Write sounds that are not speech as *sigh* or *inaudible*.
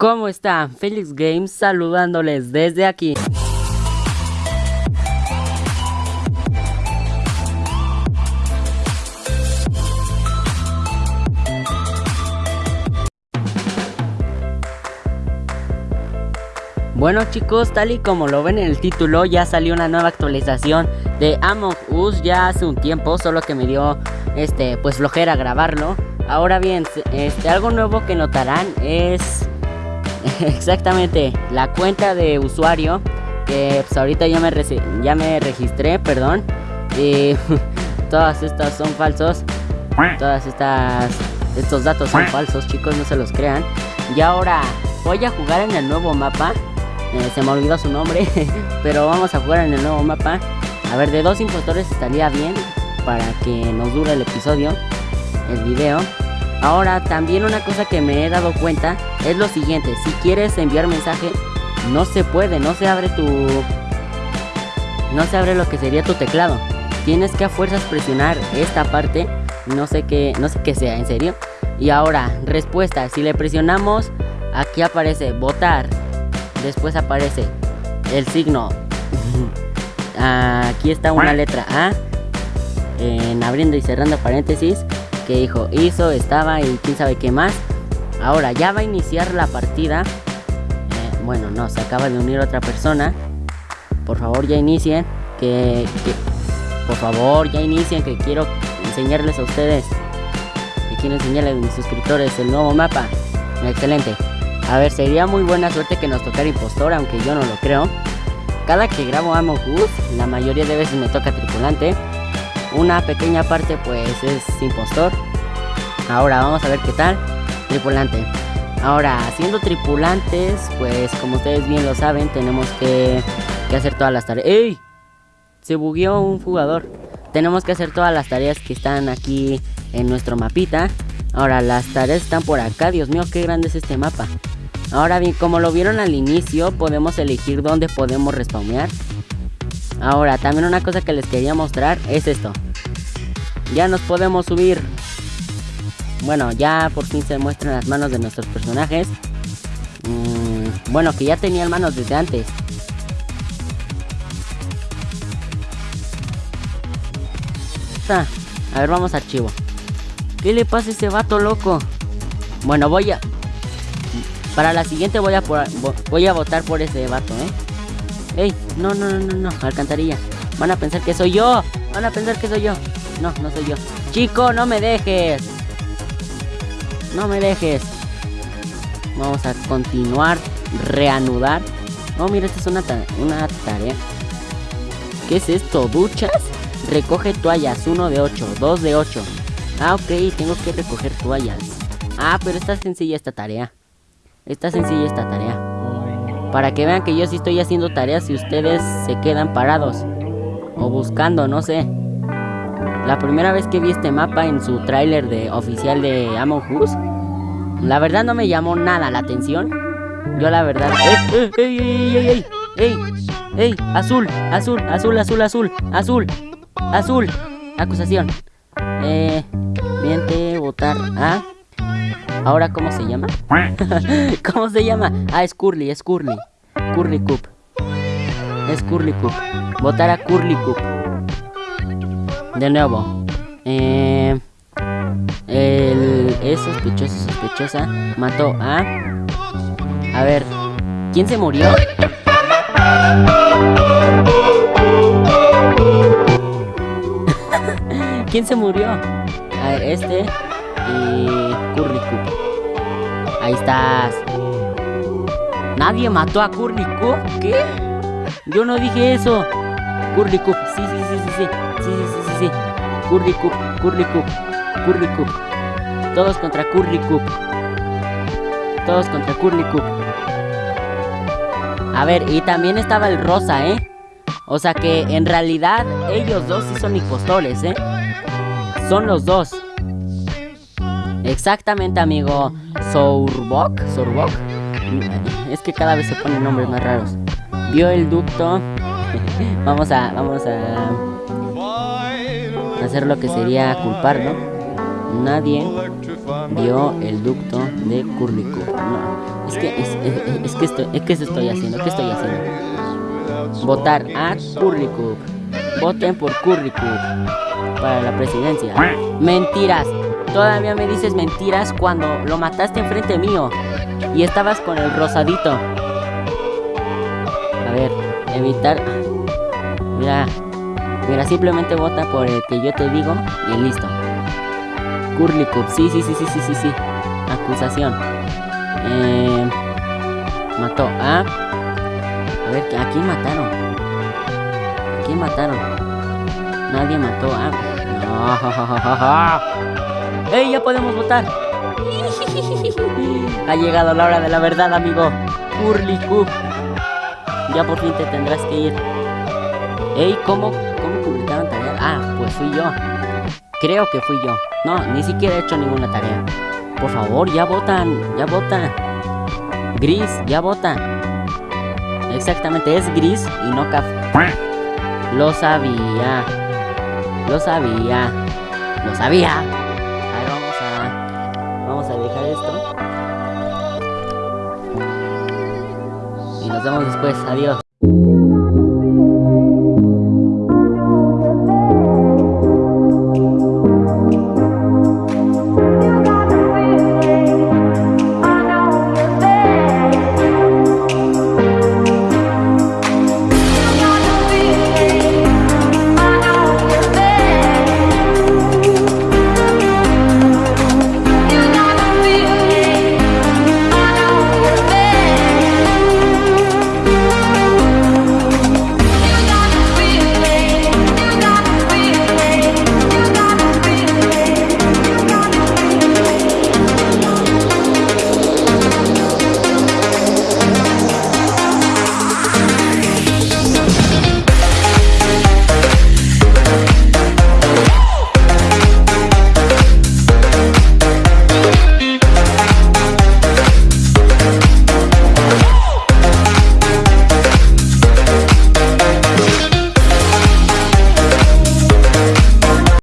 ¿Cómo están? Felix Games saludándoles desde aquí. Bueno chicos, tal y como lo ven en el título, ya salió una nueva actualización de Among Us ya hace un tiempo, solo que me dio este pues flojera grabarlo. Ahora bien, este algo nuevo que notarán es *laughs* exactamente la cuenta de usuario que pues, ahorita ya me ya me registré, perdón. Y *laughs* todas estas son falsos. Todas estas estos datos son falsos, chicos, no se los crean. Y ahora voy a jugar en el nuevo mapa eh, se me olvidó su nombre, *laughs* pero vamos a jugar en el nuevo mapa. A ver, de dos impostores estaría bien para que nos dure el episodio, el video. Ahora, también una cosa que me he dado cuenta es lo siguiente. Si quieres enviar mensaje, no se puede, no se abre tu... No se abre lo que sería tu teclado. Tienes que a fuerzas presionar esta parte. No sé qué, no sé qué sea, en serio. Y ahora, respuesta. Si le presionamos, aquí aparece votar después aparece el signo. *laughs* Aquí está una letra A. En abriendo y cerrando paréntesis. Que dijo hizo, estaba y quién sabe qué más. Ahora ya va a iniciar la partida. Eh, bueno, no, se acaba de unir otra persona. Por favor, ya inicien. Que, por favor, ya inicien. Que quiero enseñarles a ustedes. Que quiero enseñarles a mis suscriptores el nuevo mapa. Excelente. A ver, sería muy buena suerte que nos tocara impostor, aunque yo no lo creo. Cada que grabo Among Us, la mayoría de veces me toca tripulante. Una pequeña parte pues es impostor. Ahora vamos a ver qué tal. Tripulante. Ahora, siendo tripulantes, pues como ustedes bien lo saben, tenemos que, hacer todas las tareas. ¡Ey! Se bugueó un jugador. Tenemos que hacer todas las tareas que están aquí en nuestro mapita. Ahora, las tareas están por acá. Dios mío, qué grande es este mapa. Ahora bien, como lo vieron al inicio, podemos elegir dónde podemos respawnear. Ahora, también una cosa que les quería mostrar es esto. Ya nos podemos subir. Bueno, ya por fin se muestran las manos de nuestros personajes. Mm, bueno, que ya tenían manos desde antes. A ver, vamos a archivo. ¿Qué le pasa a ese vato loco? Bueno, voy a... Para la siguiente voy a, voy a votar por ese vato, ¿eh? ¡Ey! No, no, no, no, no, alcantarilla. Van a pensar que soy yo. Van a pensar que soy yo. No, no soy yo. Chico, no me dejes. No me dejes. Vamos a continuar. Reanudar. No, mira, esta es una, una tarea. ¿Qué es esto? ¿Duchas? Recoge toallas. 1 de 8. 2 de 8. Ah, ok. Tengo que recoger toallas. Ah, pero está sencilla esta tarea. Está sencilla esta tarea. Para que vean que yo sí estoy haciendo tareas y ustedes se quedan parados. O buscando, no sé. La primera vez que vi este mapa en su tráiler de oficial de Among Us, la verdad no me llamó nada la atención. Yo la verdad... ¡Ey, ey, ey, ey, ey! ¡Ey! ¡Azul! ¡Azul! ¡Azul! ¡Azul! ¡Azul! ¡Azul! ¡Azul! Acusación. Eh... Miente, votar a... ¿Ahora cómo se llama? *laughs* ¿Cómo se llama? Ah, es Curly, es Curly. Curly Cup. Es Curly Cup. Votar a Curly Cup. De nuevo. Eh, el, es sospechoso, sospechosa. Mató a... A ver. ¿Quién se murió? *laughs* ¿Quién se murió? A este y Curly Ahí estás. ¿Nadie mató a Curly ¿Qué? Yo no dije eso. Curly Sí, sí, sí, sí, sí. Sí, sí, sí, sí, sí. Curly Coop, Curly Todos contra Curly Todos contra Curly A ver, y también estaba el rosa, ¿eh? O sea que en realidad ellos dos sí son impostores, ¿eh? Son los dos. Exactamente, amigo. Sourbok. Sourbok. Es que cada vez se ponen nombres más raros. Vio el ducto. *laughs* vamos a. Vamos a. Hacer lo que sería culparlo. Nadie vio el ducto de Curlicó. No, es que, es, que estoy, es que estoy haciendo, ¿qué estoy haciendo? Votar a Curlicó. Voten por Curlicó para la presidencia. Mentiras. Todavía me dices mentiras cuando lo mataste enfrente mío y estabas con el rosadito. A ver, evitar. Mira, mira, simplemente vota por el que yo te digo y listo. Curly Cup, sí, sí, sí, sí, sí, sí, sí. Acusación. Eh, mató a. A ver, ¿a quién mataron? ¿A quién mataron? Nadie mató a. No. *laughs* ¡Ey, ya podemos votar! Ha llegado la hora de la verdad, amigo. Curly Cup. Ya por fin te tendrás que ir. Ey, ¿cómo, cómo publicaron tareas? Ah, pues fui yo. Creo que fui yo. No, ni siquiera he hecho ninguna tarea. Por favor, ya votan, ya votan. Gris, ya vota. Exactamente, es gris y no café. Lo sabía. Lo sabía. Lo sabía. Nos vemos después. Adiós.